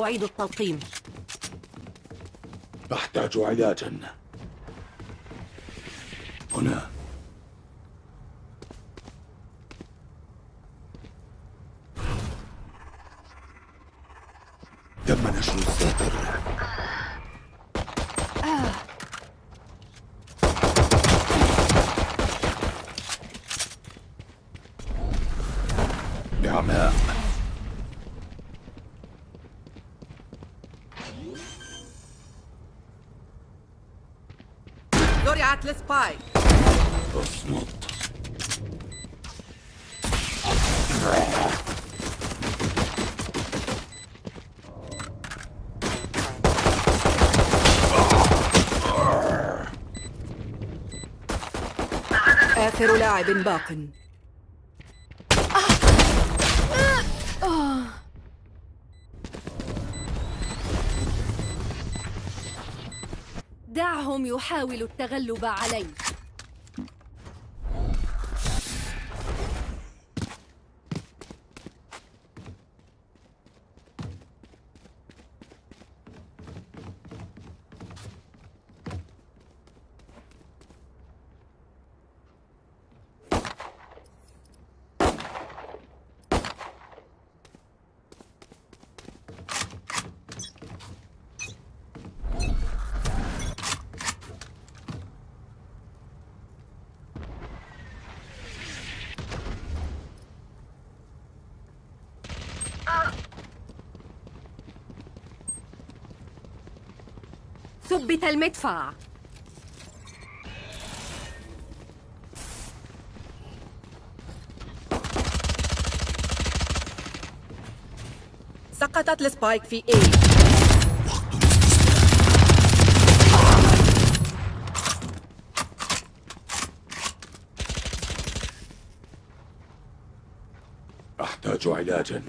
أعيد التلقيم. أحتاج علاجا هنا تم نشر الساتر بعماء زرعت السبايك اصمت آخر لاعب باق. دعهم يحاولوا التغلب علي ثبت المدفع. سقطت السبايك في اي أحتاج علاجا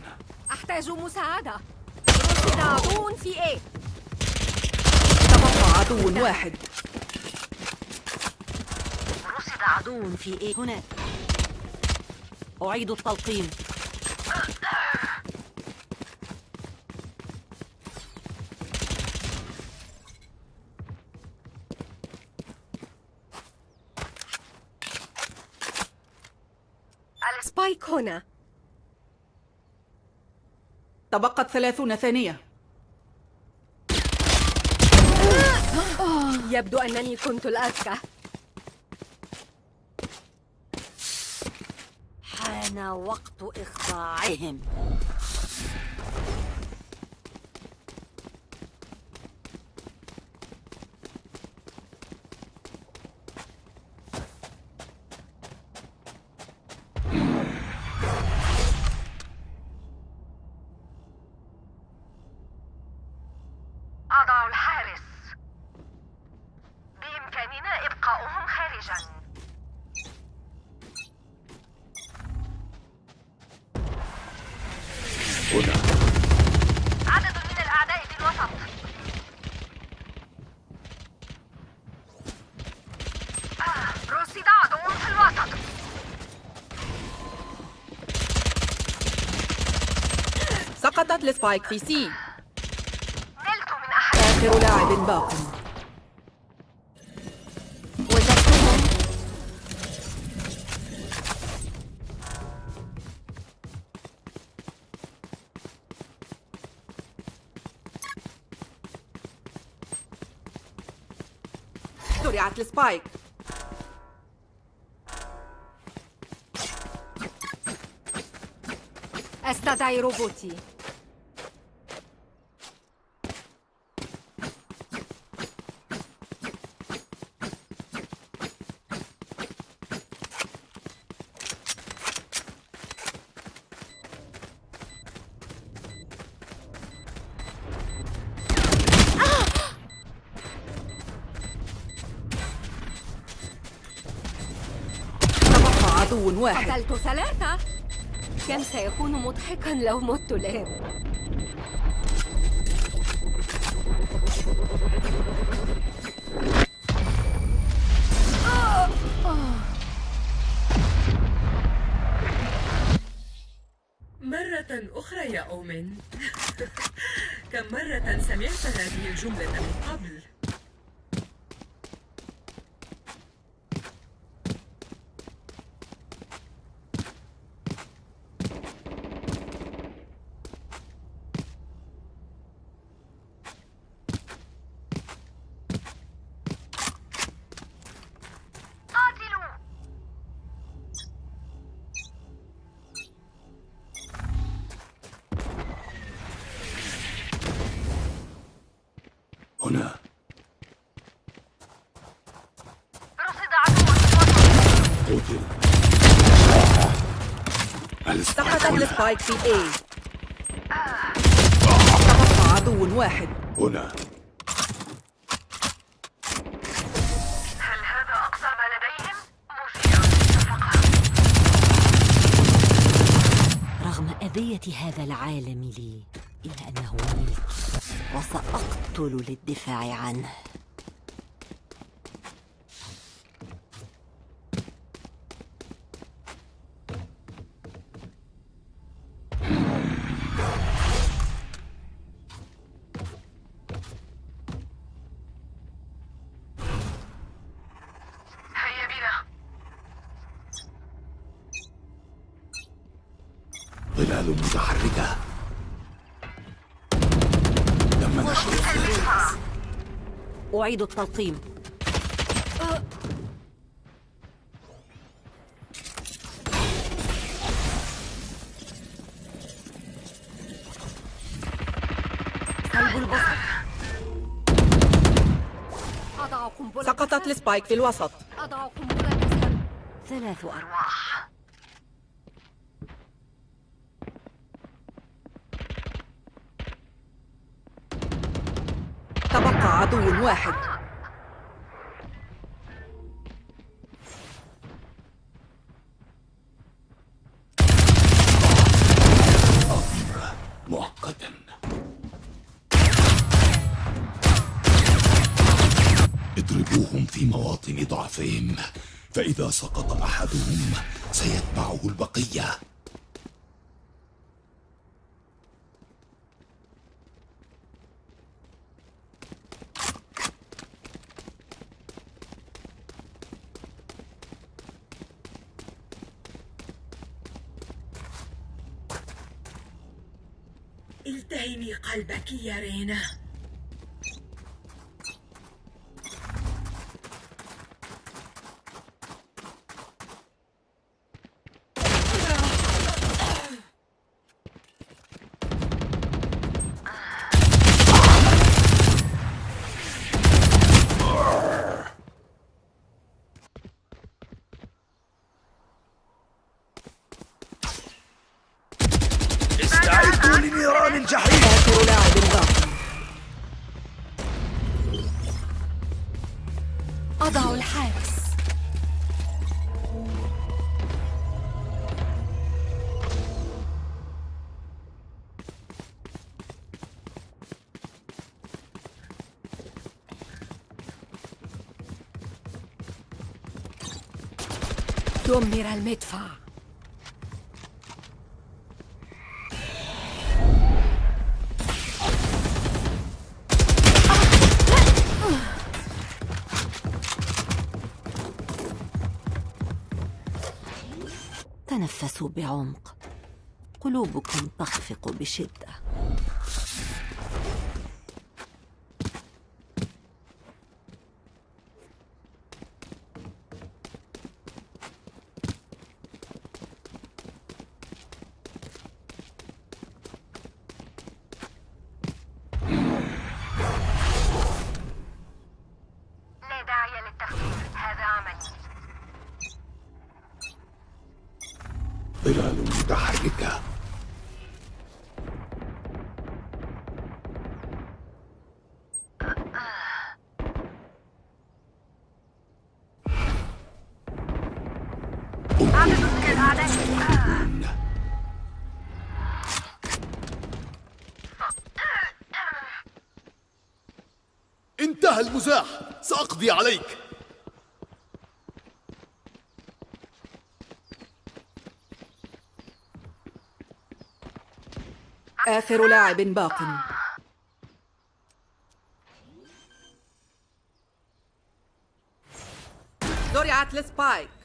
أحتاج مساعدة. رصد عدو في إيه تبقى عدو واحد. رصد عدو في إيه؟ هناك أعيد التلقيم. سبايك هنا. تبقت ثلاثون ثانية. يبدو أنني كنت الأذكى. حان وقت إخضاعهم أضع الحارس بإمكاننا إبقاؤهم خارجا هنا عدد من الأعداء في الوسط آه، رصد عدو في الوسط سقطت ال spike في C. نلت من أحد. آخر لاعب باق. زرعت ال spike. أستدعي روبوتي تبقى عدو واحد. قتلت ثلاثة. كم سيكون مضحكا لو مت الآن. مرة أخرى يا أومن. كم مرة سمعت هذه الجملة من قبل قاتلوا هنا رصد عدو في الوسط قتل السبايك في تبقى عدو واحد. هنا. هل هذا أقصى ما لديهم؟ مثير للشفقة رغم أذية هذا العالم لي إلا أنه ملكي وسأقتل للدفاع عنه. أعيد التلقيم سقطت. السبايك في الوسط أضع قنبلة. ثلاث أرواح تبقى عدو واحد. مؤقتا اضربوهم في مواطن ضعفهم فإذا سقط أحدهم سيتبعه البقية. قلبك يا أضع الحارس. دمر المدفع. بعمق. قلوبكم تخفق بشدة لا داعي للتفكير هذا عملي ظلال متحركة عدد من الأعداء أنتم انتهى المزاح. سأقضي عليك. آخر لاعب باق. زرعت السبايك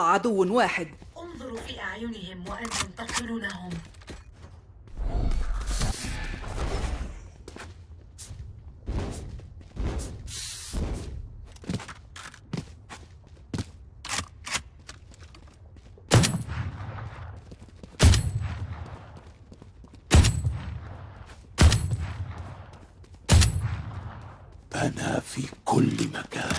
عدو واحد. انظروا في أعينهم وأنتم تقتلونهم أنا في كل مكان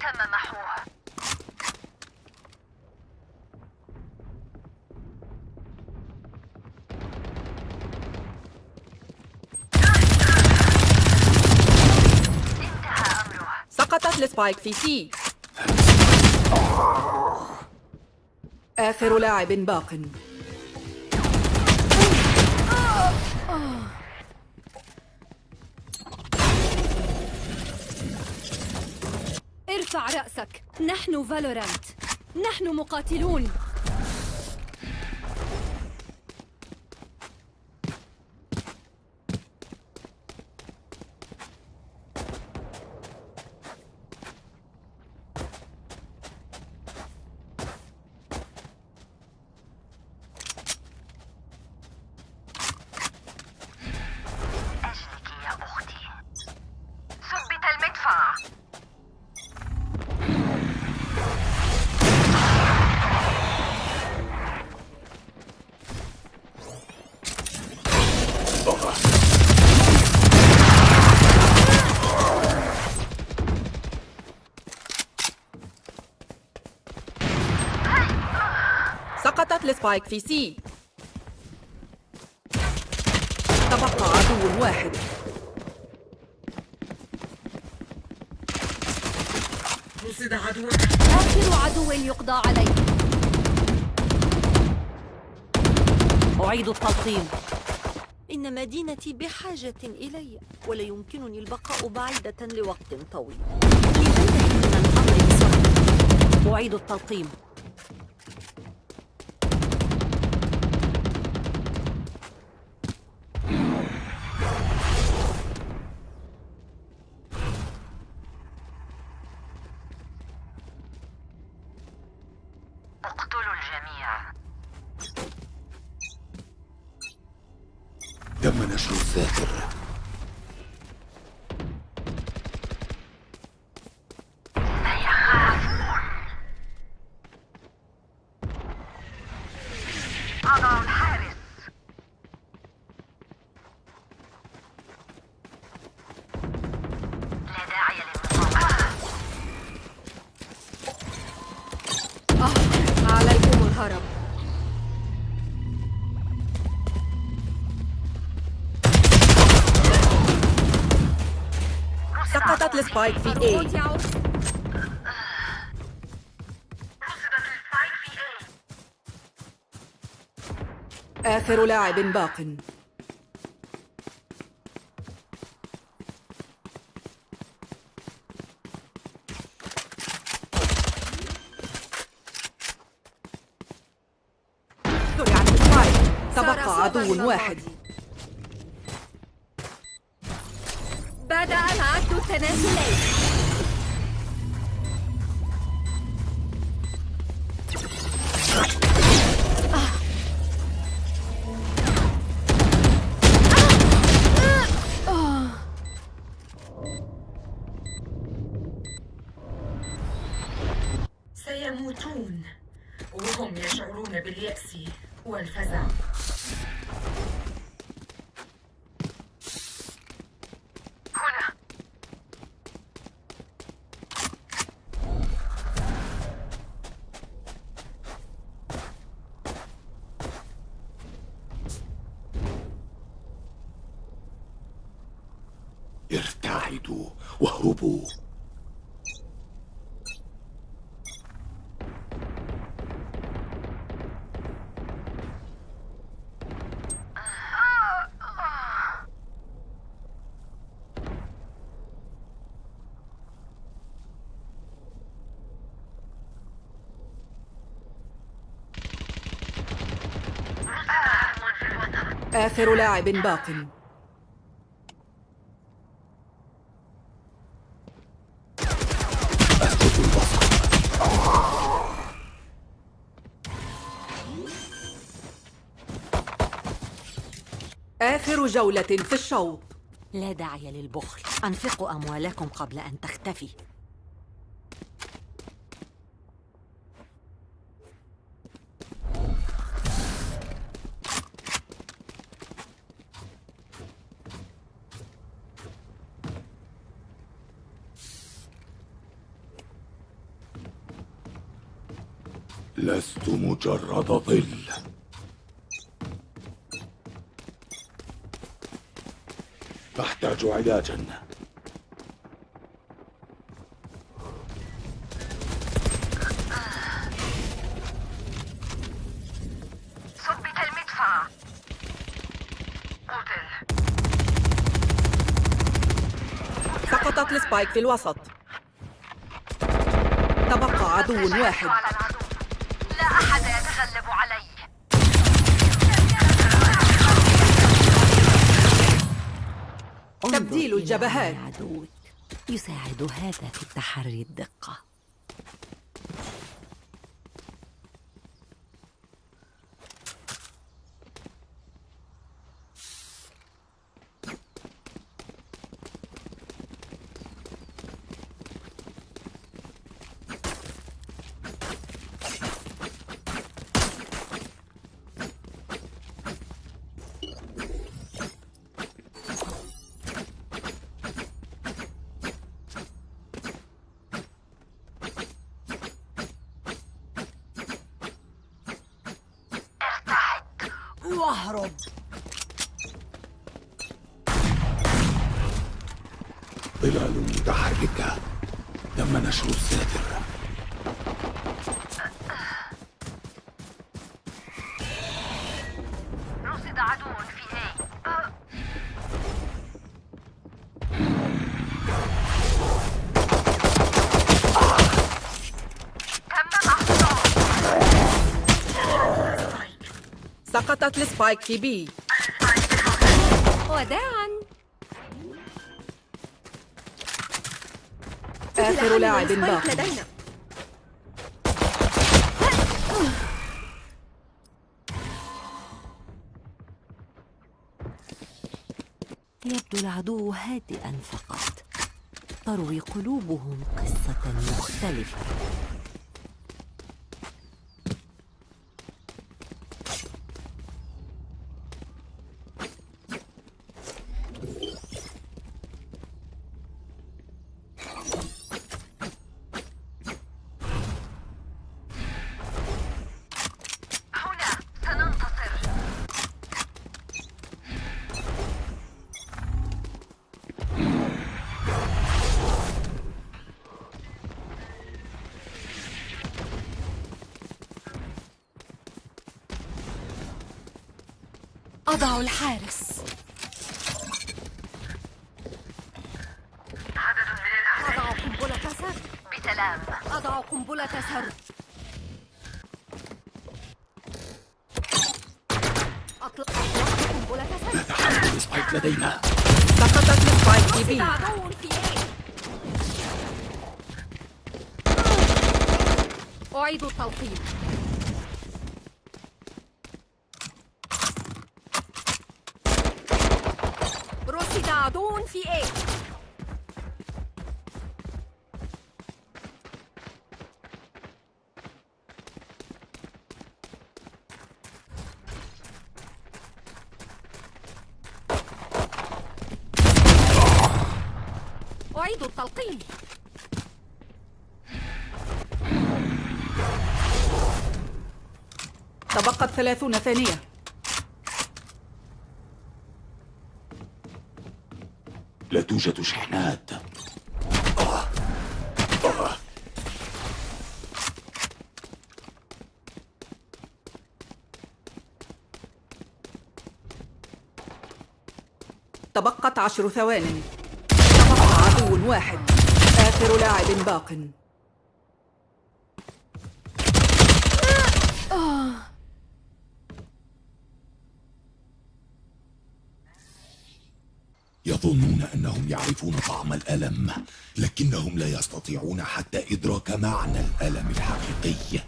تم محوه انتهى أمره سقطت ال spike في C آخر لاعب باق. ارفع رأسك. نحن فالورانت. نحن مقاتلون. ال spike في C. تبقى عدو واحد. رصد عدو آخر عدو يقضى عليه. أعيد التلقيم. إن مدينتي بحاجة إلي ولا يمكنني البقاء بعيدة لوقت طويل. لننتهي من الأمر بسرعة أعيد التلقيم. سقطت السبايك في اي آخر لاعب باق. تبقى عدو واحد بدأ العد ارتعدوا واهربوا آخر لاعب باق آخر جولة في الشوط. لا داعي للبخل. أنفقوا أموالكم قبل أن تختفي. لست مجرد ظل. أحتاج علاجا ثبت المدفع. قتل. سقطت السبايك في الوسط. تبقى عدو واحد. تبديل الجبهات. عدوك يساعد هذا في التحري الدقة واهرب. ظلال متحركة تم نشر الساتر السبايك في بي. وداعا. آخر لاعب باق لدينا. يبدو العدو هادئا فقط. تروي قلوبهم قصة مختلفة. أضع الحارس. عدد من الأعداء أضع قنبلة سر بسلام. أضع قنبلة سر أطلق قنبلة سر تحرك السبايك لدينا. سقطت رصد بي عدو في أعيد التلقيم رصد عدو في إيه أعيد التلقيم تبقت ثلاثون ثانية. لا توجد شحنات. تبقت عشر ثوان. عدو واحد. آخر لاعب باق. يظنون أنهم يعرفون طعم الألم لكنهم لا يستطيعون حتى إدراك معنى الألم الحقيقي.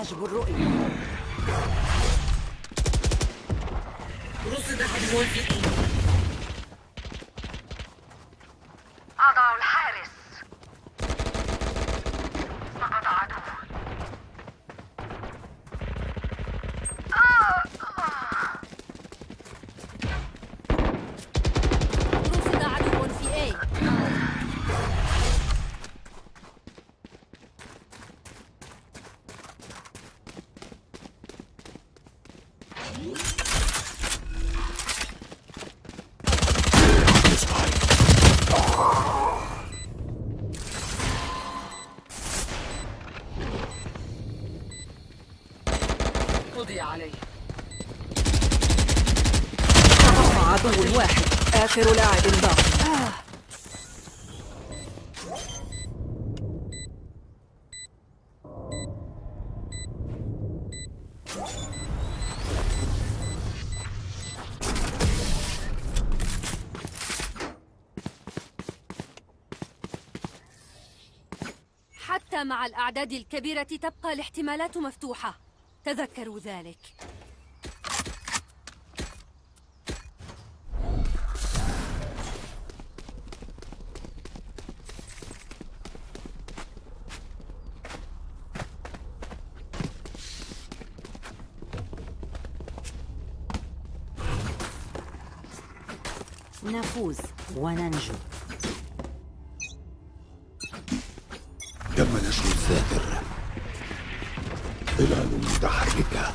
حجب الرؤية. رصد عدو في حتى مع الأعداد الكبيرة تبقى الاحتمالات مفتوحة. تذكروا ذلك. نفوز وننجو تم نشر الساتر ظلال متحركة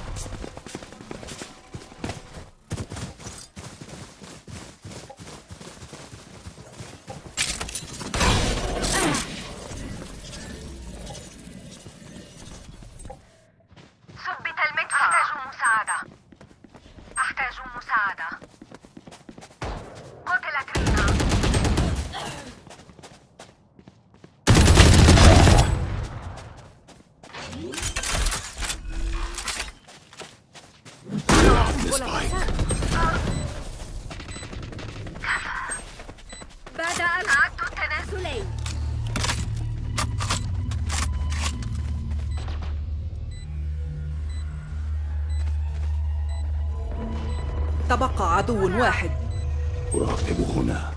عدو واحد أراقب هنا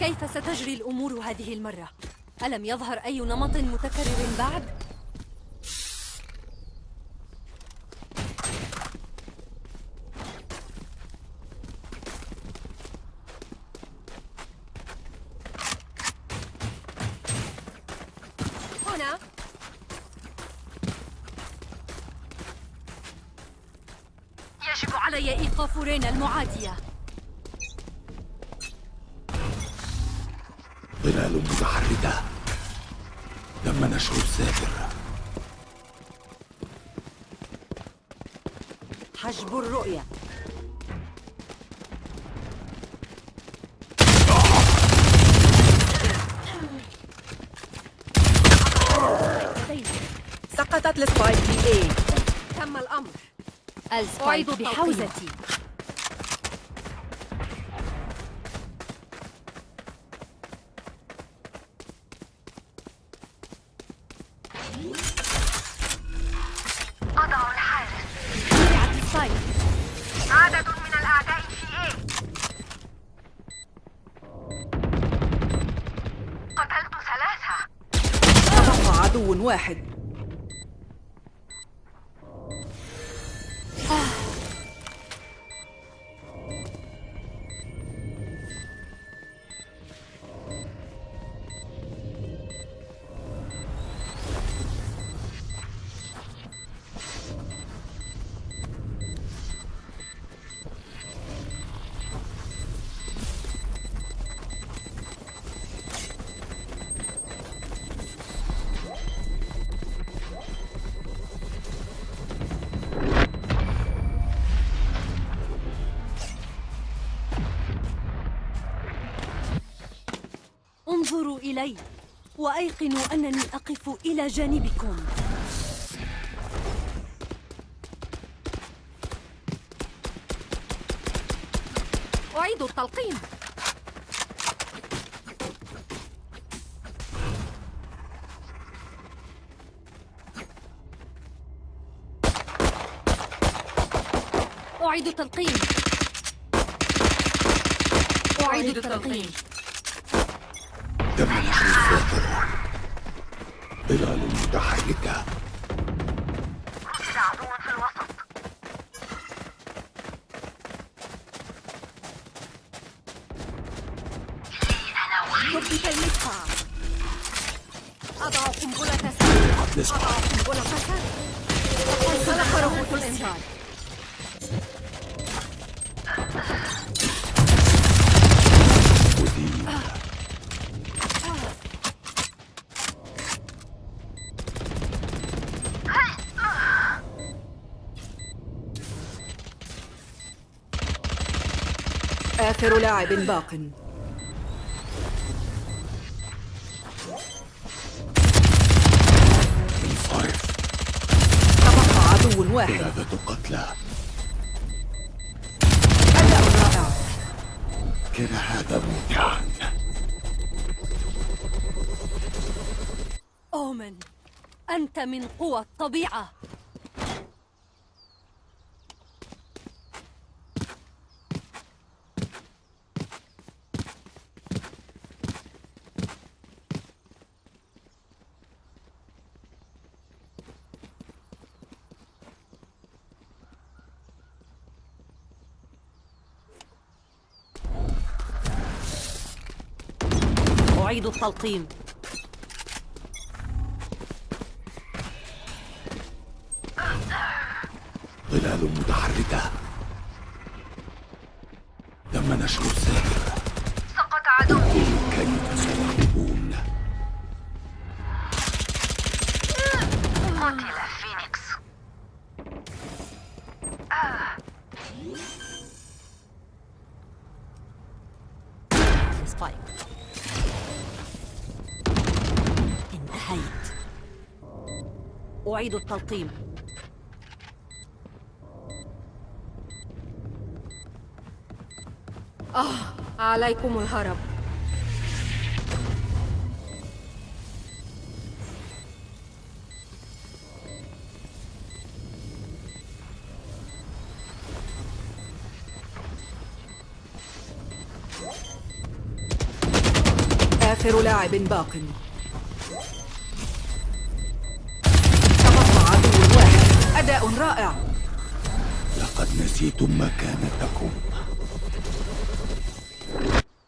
كيف ستجري الأمور هذه المرة؟ ألم يظهر أي نمط متكرر بعد؟ سقطت السبايك في اي تم الأمر. السبايك بحوزتي انظروا إلي وأيقنوا أنني أقف إلى جانبكم. أعيد التلقيم أعيد التلقيم أعيد التلقيم تم نشر الساحر ظلال آخر لاعب باق. انصرف تبقى عدو واحد. ثلاثة قتلى. أداء رائع كان هذا ممتعا أومن أنت من قوى الطبيعة أعيد التلقيم أعيد التلقيم. عليكم الهرب. آخر لاعب باق. نسيتم مكانتكم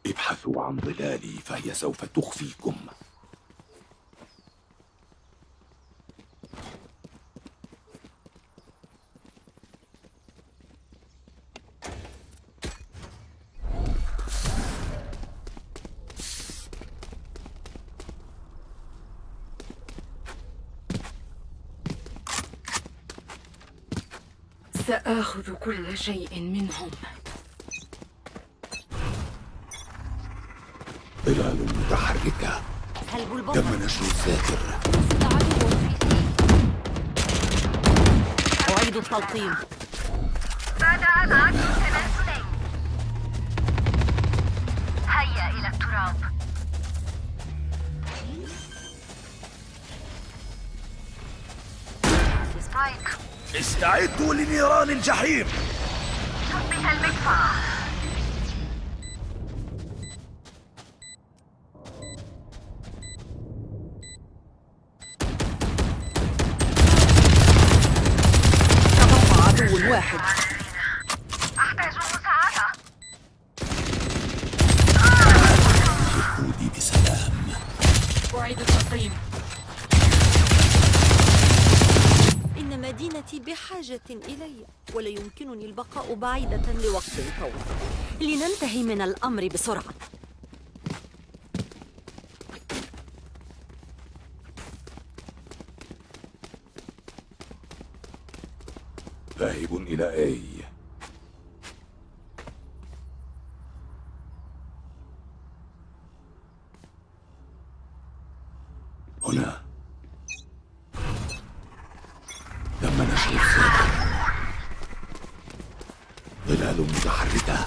ابحثوا عن ظلالي فهي سوف تخفيكم. سآخذ كل شيء منهم. ظلال متحركة تم نشر في أعيد التلقيم. بدأ العد التنازلي هيا إلى التراب. سبايك استعدوا لنيران الجحيم. شبه المدفع. الأمر بسرعة. ذاهب إلى أي هنا تم نشر الثاني ظلال متحركة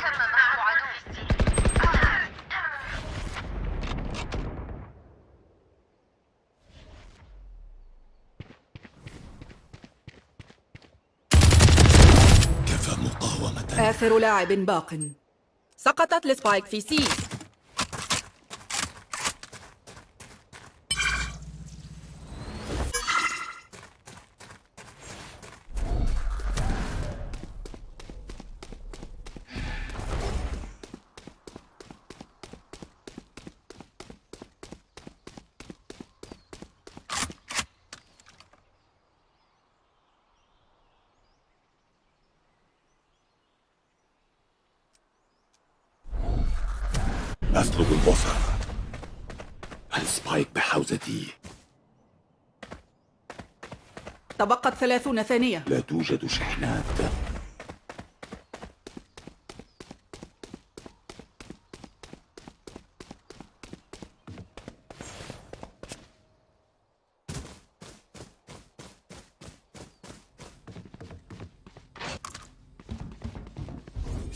تم محو عدو كفى مقاومة آخر لاعب باق. سقطت لسبايك في سي. البصر. السبايك بحوزتي؟ تبقت ثلاثون ثانية. لا توجد شحنات.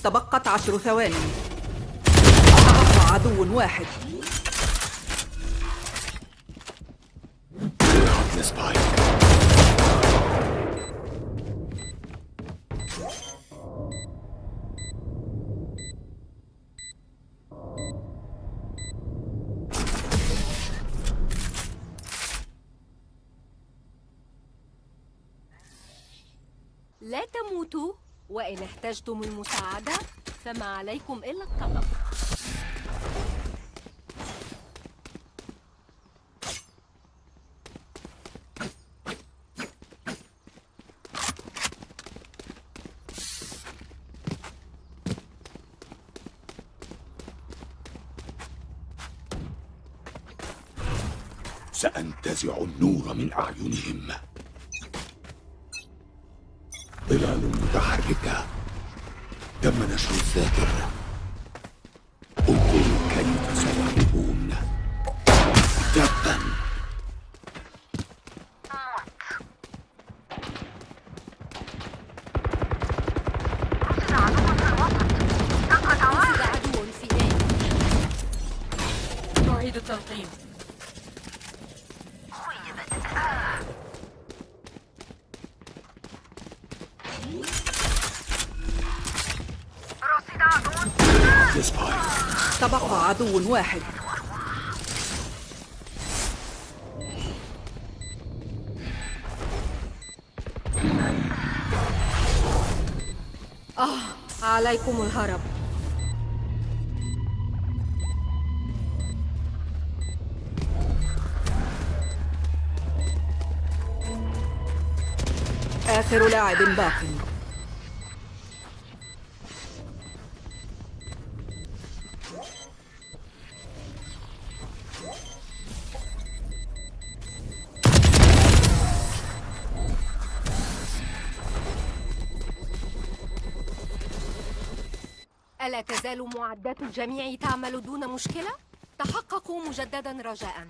تبقت عشر ثواني. عدو واحد. لا تموتوا. وإن احتجتم المساعدة فما عليكم سأنتزع النور من أعينهم. ظلال متحركة تم نشر الذاكر عدو واحد. عليكم الهرب. آخر لاعب باق. ألا تزال معدات الجميع تعمل دون مشكلة؟ تحققوا مجددا رجاء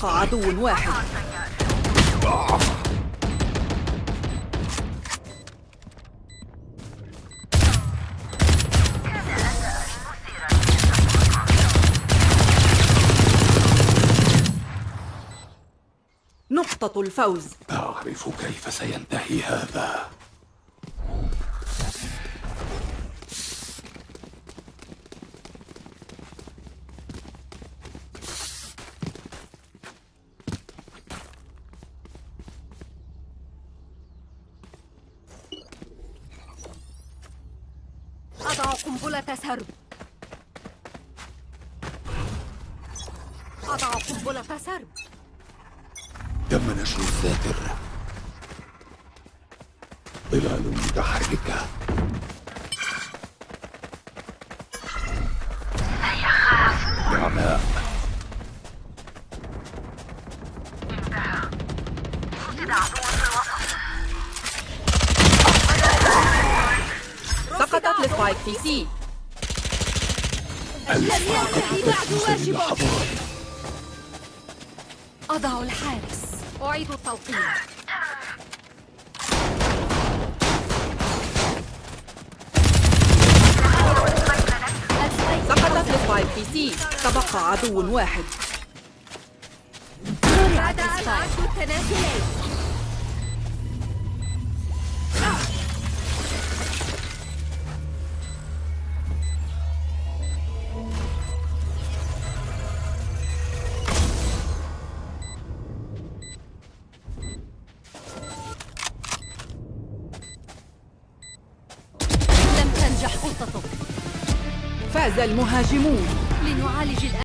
تبقى عدو واحد. نقطة الفوز. أعرف كيف سينتهي هذا أضع قنبلة سرب أضع قنبلة سرب تم نشر الساتر ظلال متحركة. نعماء رصد عدو في الوسط سقطت ال spike في C. لم ينتهي بعد واجبه لحظات أضع الحارس. أعيد التوقيت ال spike سقطت ال spike في C تبقى عدو واحد. بعد أن أعدوا المهاجمون.